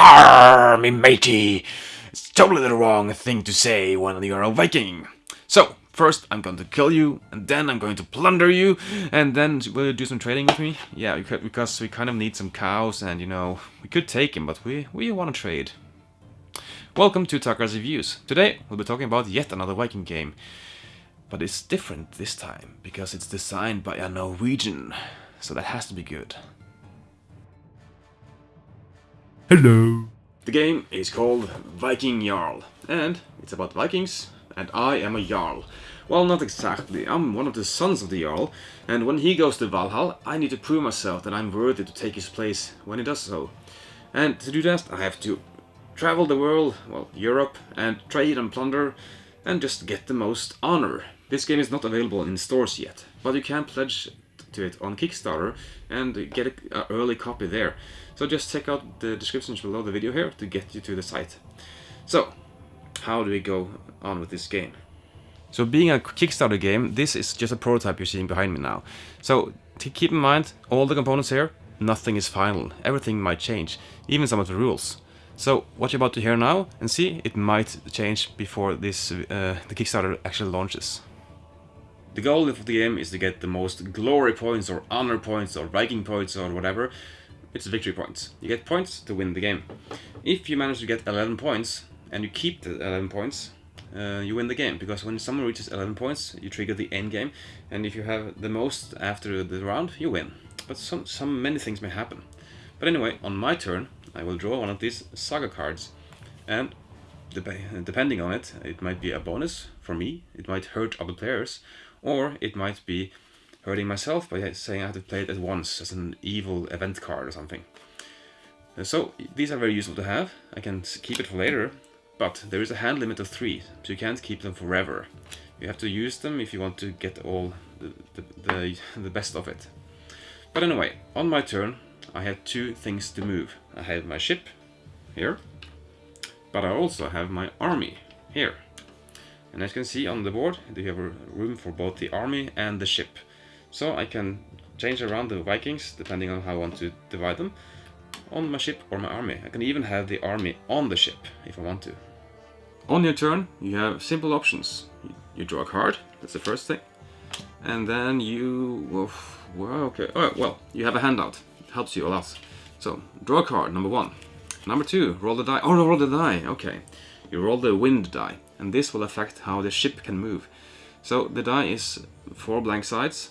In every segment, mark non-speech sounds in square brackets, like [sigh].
Arr, me matey! It's totally the wrong thing to say when you're a Viking. So, first I'm going to kill you, and then I'm going to plunder you, and then will you do some trading with me? Yeah, because we kind of need some cows, and you know, we could take him, but we, we want to trade. Welcome to Tarkra's Reviews. Today we'll be talking about yet another Viking game. But it's different this time, because it's designed by a Norwegian, so that has to be good. Hello. The game is called Viking Jarl, and it's about Vikings, and I am a Jarl. Well, not exactly. I'm one of the sons of the Jarl, and when he goes to Valhall, I need to prove myself that I'm worthy to take his place when he does so. And to do that, I have to travel the world, well, Europe, and trade and plunder, and just get the most honor. This game is not available in stores yet, but you can pledge to it on Kickstarter and get an early copy there. So just check out the descriptions below the video here to get you to the site. So, how do we go on with this game? So being a Kickstarter game, this is just a prototype you're seeing behind me now. So to keep in mind, all the components here, nothing is final. Everything might change, even some of the rules. So what you're about to hear now and see, it might change before this uh, the Kickstarter actually launches. The goal of the game is to get the most glory points or honor points or Viking points or whatever. It's victory points. You get points to win the game. If you manage to get 11 points and you keep the 11 points, uh, you win the game. Because when someone reaches 11 points, you trigger the end game. And if you have the most after the round, you win. But some, some many things may happen. But anyway, on my turn, I will draw one of these saga cards and depending on it, it might be a bonus for me, it might hurt other players, or it might be hurting myself by saying I have to play it at once as an evil event card or something. Uh, so these are very useful to have, I can keep it for later, but there is a hand limit of 3, so you can't keep them forever. You have to use them if you want to get all the, the, the, [laughs] the best of it. But anyway, on my turn I had two things to move. I have my ship here, but I also have my army here. And as you can see on the board, you have room for both the army and the ship. So I can change around the Vikings, depending on how I want to divide them, on my ship or my army. I can even have the army on the ship, if I want to. On your turn, you have simple options. You draw a card, that's the first thing. And then you... Well, okay. Oh, well, you have a handout It helps you a lot. So, draw a card, number one. Number two, roll the die. Oh, no, roll the die, okay. You roll the wind die, and this will affect how the ship can move. So, the die is four blank sides,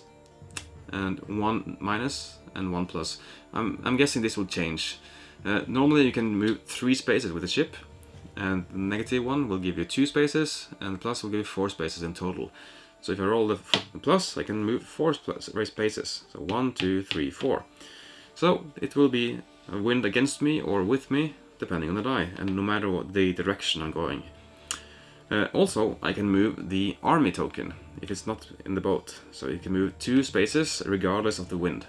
and one minus and one plus. I'm, I'm guessing this will change. Uh, normally you can move three spaces with the ship, and the negative one will give you two spaces, and plus will give you four spaces in total. So if I roll the plus, I can move four spaces. So one, two, three, four. So it will be a wind against me or with me, depending on the die, and no matter what the direction I'm going. Uh, also, I can move the army token, if it's not in the boat. So it can move two spaces, regardless of the wind.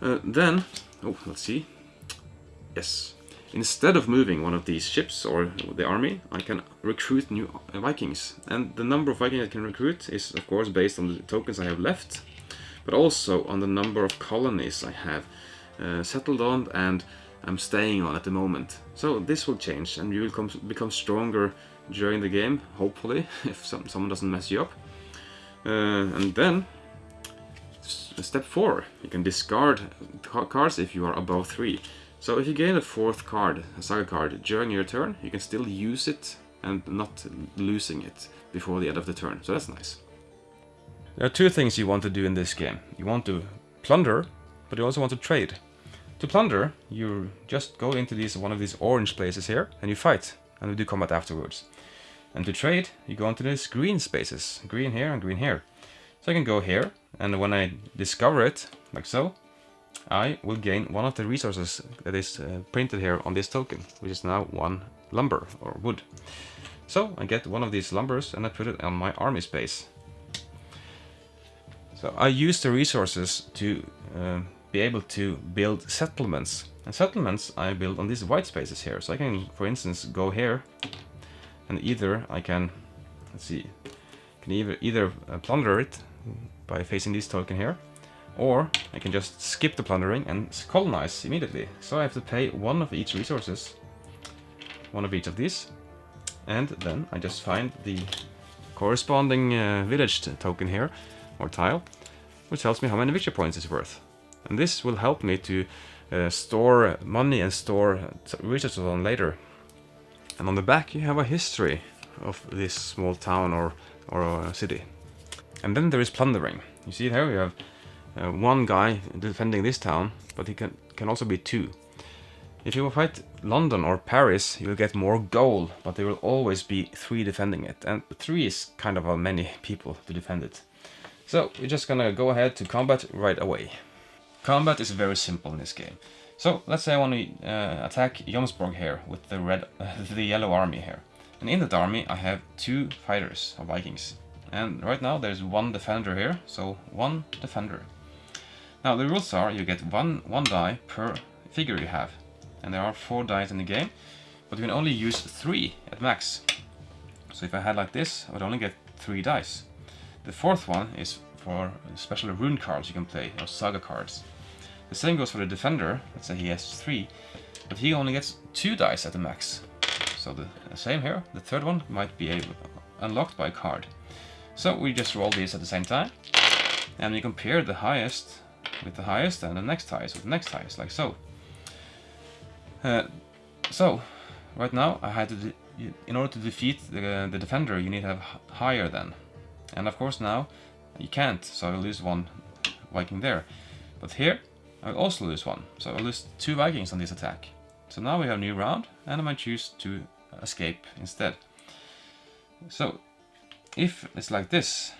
Uh, then, oh, let's see. Yes. Instead of moving one of these ships or the army, I can recruit new Vikings. And the number of Vikings I can recruit is, of course, based on the tokens I have left but also on the number of colonies I have uh, settled on and I'm staying on at the moment. So this will change and you will become stronger during the game, hopefully, [laughs] if some, someone doesn't mess you up. Uh, and then, step 4, you can discard cards if you are above 3. So if you gain a fourth card, a saga card, during your turn, you can still use it and not losing it before the end of the turn, so that's nice. There are two things you want to do in this game. You want to plunder, but you also want to trade. To plunder, you just go into these one of these orange places here, and you fight, and we do combat afterwards. And to trade, you go into these green spaces, green here and green here. So I can go here, and when I discover it, like so, I will gain one of the resources that is uh, printed here on this token, which is now one lumber or wood. So I get one of these lumbers and I put it on my army space. So I use the resources to uh, be able to build settlements. And settlements I build on these white spaces here. So I can, for instance, go here and either I can, let's see, can either, either uh, plunder it by facing this token here, Or I can just skip the plundering and colonize immediately. So I have to pay one of each resources, one of each of these, and then I just find the corresponding uh, village token here, or tile, which tells me how many victory points it's worth. And this will help me to uh, store money and store resources on later. And on the back you have a history of this small town or, or uh, city. And then there is plundering. You see here we have uh, one guy defending this town, but he can, can also be two. If you will fight London or Paris, you will get more gold, but there will always be three defending it. And three is kind of a many people to defend it. So we're just gonna go ahead to combat right away. Combat is very simple in this game. So let's say I want to uh, attack Jomsborg here with the red, [laughs] the yellow army here. And in that army I have two fighters of Vikings. And right now there's one defender here, so one defender. Now the rules are you get one, one die per figure you have. And there are four dice in the game, but you can only use three at max. So if I had like this, I would only get three dice. The fourth one is for special rune cards you can play, or saga cards. The same goes for the defender, let's say he has three, but he only gets two dice at the max. So the same here, the third one might be able, unlocked by a card. So we just roll these at the same time, and we compare the highest with the highest and the next highest with the next highest, like so. Uh, so, right now I had to, in order to defeat the, the defender you need to have higher than. And of course now you can't, so I lose one Viking there. But here I also lose one, so I lose two Vikings on this attack. So now we have a new round, and I might choose to escape instead. So, if it's like this,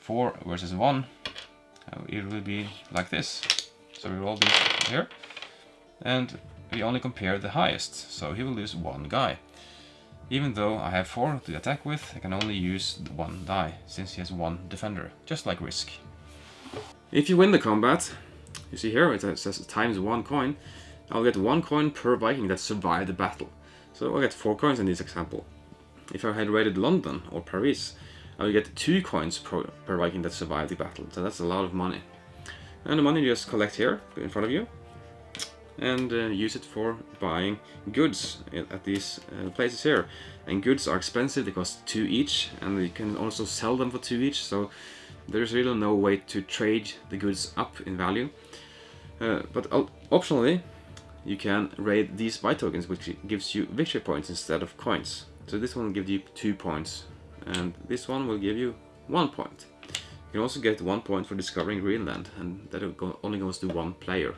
4 versus 1, uh, it will be like this. So we roll these here, and we only compare the highest, so he will lose one guy. Even though I have 4 to attack with, I can only use one die, since he has one defender, just like Risk. If you win the combat, you see here it says times one coin, I'll get one coin per Viking that survived the battle. So I'll get four coins in this example. If I had raided London or Paris, I will get two coins per, per Viking that survived the battle. So that's a lot of money. And the money you just collect here in front of you and uh, use it for buying goods at these uh, places here. And goods are expensive, they cost two each, and you can also sell them for two each, so there's really no way to trade the goods up in value. Uh, but optionally, you can raid these buy tokens, which gives you victory points instead of coins. So this one will give you two points, and this one will give you one point. You can also get one point for discovering Greenland, and that only goes to one player.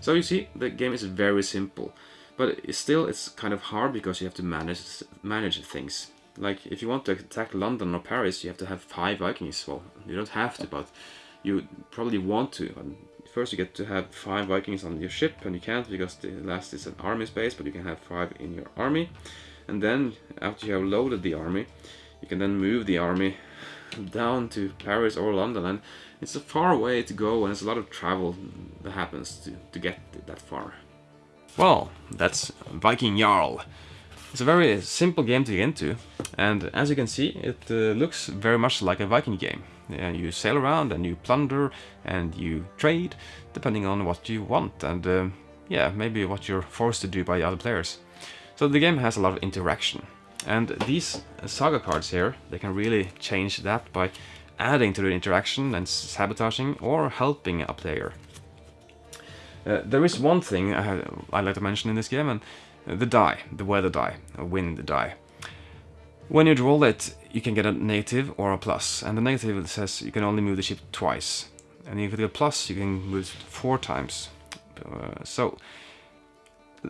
So you see, the game is very simple, but still it's kind of hard because you have to manage manage things. Like, if you want to attack London or Paris, you have to have five Vikings. Well, you don't have to, but you probably want to. First you get to have five Vikings on your ship, and you can't because the last is an army space, but you can have five in your army. And then, after you have loaded the army, you can then move the army [laughs] down to Paris or London, and it's a far way to go, and it's a lot of travel that happens to, to get that far. Well, that's Viking Jarl. It's a very simple game to get into, and as you can see, it uh, looks very much like a Viking game. You sail around and you plunder and you trade, depending on what you want, and uh, yeah, maybe what you're forced to do by other players. So the game has a lot of interaction, and these saga cards here, they can really change that by adding to the interaction and sabotaging or helping a player. Uh, there is one thing I would like to mention in this game, and the die, the weather die, a wind die. When you roll it, you can get a negative or a plus, and the negative says you can only move the ship twice, and if you get a plus, you can move it four times. Uh, so,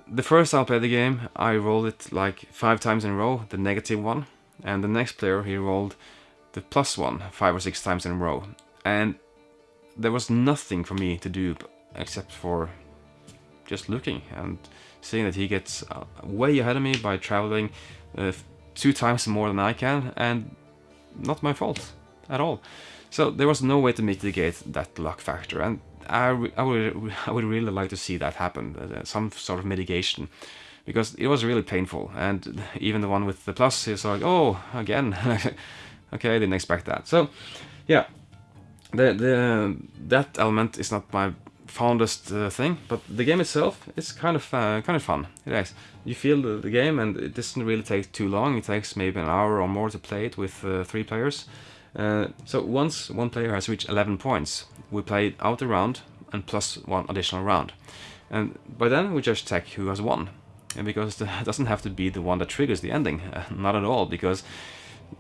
the first time I played the game, I rolled it like five times in a row, the negative one, and the next player, he rolled the plus one five or six times in a row, and there was nothing for me to do except for just looking and seeing that he gets uh, way ahead of me by traveling uh, two times more than I can, and not my fault at all. So there was no way to mitigate that luck factor, and I, I, would, [laughs] I would really like to see that happen, uh, some sort of mitigation, because it was really painful, and [laughs] even the one with the plus is like, oh, again, [laughs] okay, I didn't expect that. So, yeah, the, the that element is not my fondest uh, thing, but the game itself is kind of uh, kind of fun. It is. You feel the, the, game, and it doesn't really take too long. It takes maybe an hour or more to play it with uh, three players. Uh, so once one player has reached 11 points, we play out a round and plus one additional round. And by then we just check who has won. And because [laughs] it doesn't have to be the one that triggers the ending, [laughs] not at all, because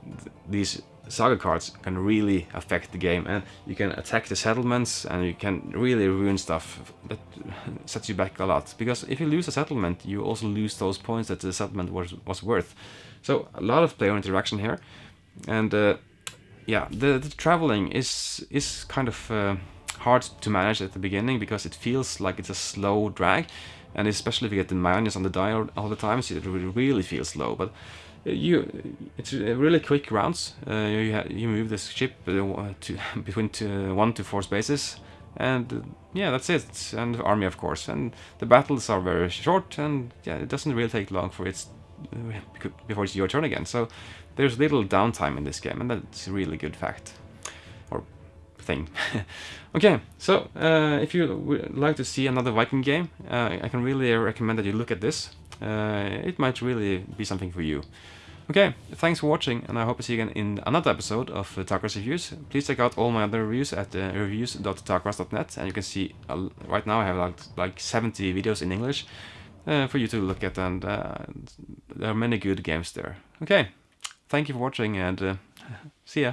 th these saga cards can really affect the game and you can attack the settlements and you can really ruin stuff that [laughs] sets you back a lot. Because if you lose a settlement you also lose those points that the settlement was, was worth. So a lot of player interaction here and uh, yeah the, the, traveling is is kind of uh, hard to manage at the beginning because it feels like it's a slow drag and especially if you get the minus on the die all the time so it really feels slow but you it's really quick rounds. Uh, you you move this ship uh, to [laughs] between two, one to four spaces, and uh, yeah, that's it. And army, of course. And the battles are very short, and yeah, it doesn't really take long for it's before it's your turn again. So there's little downtime in this game, and that's a really good fact or thing. [laughs] okay, so uh, if you would like to see another Viking game, uh, I can really recommend that you look at this. Uh, it might really be something for you. Okay, thanks for watching, and I hope to see you again in another episode of uh, Tarkras Reviews. Please check out all my other reviews at uh, reviews.tarkras.net, and you can see uh, right now I have like, like 70 videos in English uh, for you to look at, and uh, there are many good games there. Okay, thank you for watching, and uh, see ya.